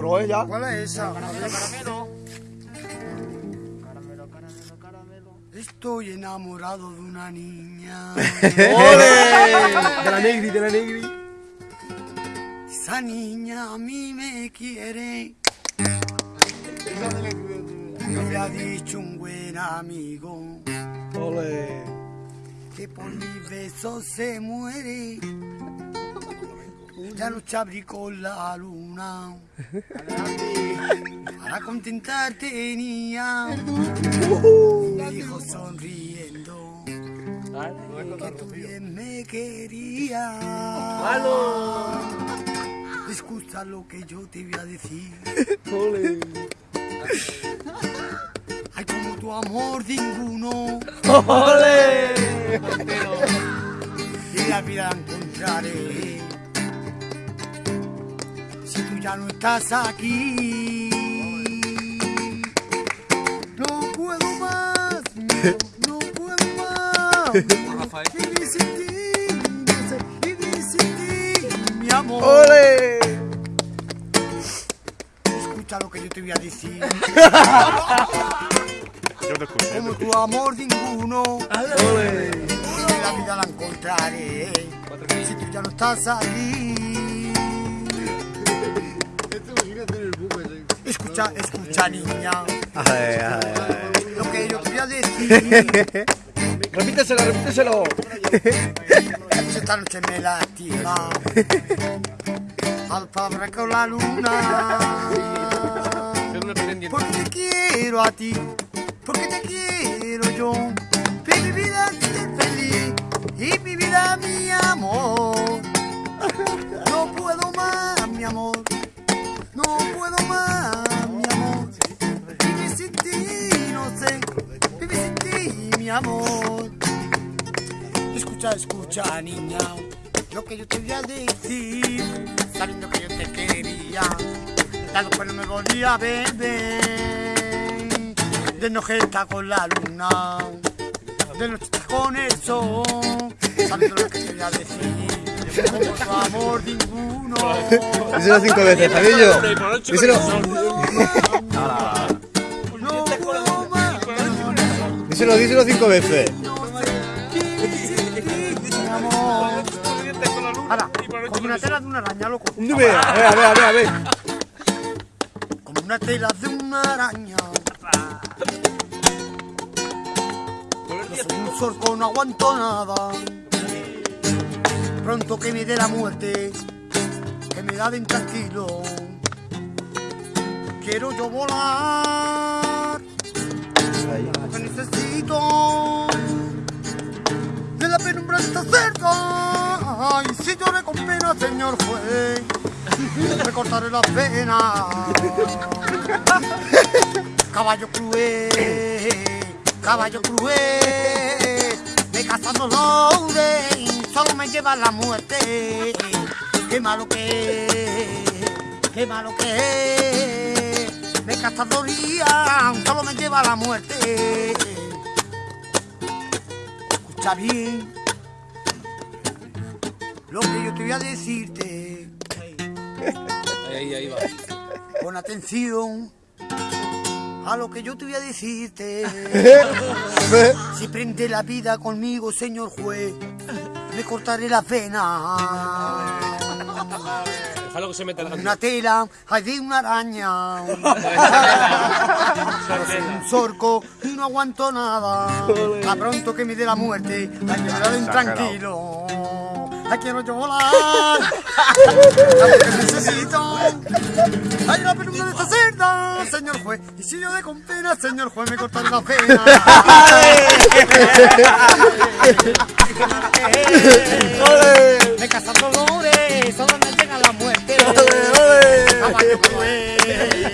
Pero ella. ¿Cuál es esa? Caramelo, caramelo. Caramelo, caramelo, caramelo. Estoy enamorado de una niña. ¡Ole! De la negri, de la negri. Esa niña a mí me quiere. Me lo ha dicho un buen amigo. Ole. que por mis besos se muere. Ya lucha abrí con la luna. Para contentarte tenía. Me dijo sonriendo que tú bien me querías. Escucha lo que yo te voy a decir. Ole. Hay como tu amor ninguno. Ole. y la vida encontraré. Ya no estás aquí, no puedo más, no, no puedo más. Vivir sin ti, vivir sin ti, mi amor. Ole. Escucha lo que yo te voy a decir. Yo te escucho. Como tu amor ninguno. Ole. En la vida la encontraré si tú ya no estás aquí. Escucha, escucha niña, lo que yo te voy a decir. Repíteselo, repíteselo. Esta noche me lastima. Al padre con la luna. Porque te quiero a ti, porque te quiero yo. Mi vida esté feliz y mi vida mi amor. No puedo más, mi amor. No puedo más, mi amor. Escucha, escucha, niña. Lo que yo te voy a decir. Sabiendo que yo te quería. Dado que no me volvía a ver. De noche está con la luna. De noche está con el sol. Sabiendo lo que te voy a decir. Como tu amor ninguno. Díselo cinco veces, Javillo. Díselo. Díselo, díselo cinco veces. Mi amor. Ahora, como una tela de una araña, loco. A ver, a ver, a ver, a ver, a ver. Como una tela de una araña. Yo soy un zorco, no aguanto nada. Pronto que me dé la muerte, que me da de intranquilo. Quiero yo volar, está cerca. Ay, si lloré con pena, señor juez, me cortaré las venas. Caballo cruel, caballo cruel, me cazan dolores, solo me lleva la muerte. Qué malo que es, qué malo que es, me cazadoría, solo me lleva la muerte. Escucha bien lo que yo te voy a decirte. Ahí, ahí va. Pon atención a lo que yo te voy a decirte. Si prende la vida conmigo, señor juez, me cortaré la pena. Déjalo que se meta la Una tela, hay de una araña. Un zorco y no aguanto nada. A pronto que me dé la muerte, hay que me tranquilo. Ay, quiero yo volar. Ay, que necesito. Ay, la penumbra de esta cerda, señor juez. Y si yo de con pena, señor juez, me cortaré la pena. Me casan dolores, solo me la muerte. Caballo cruel.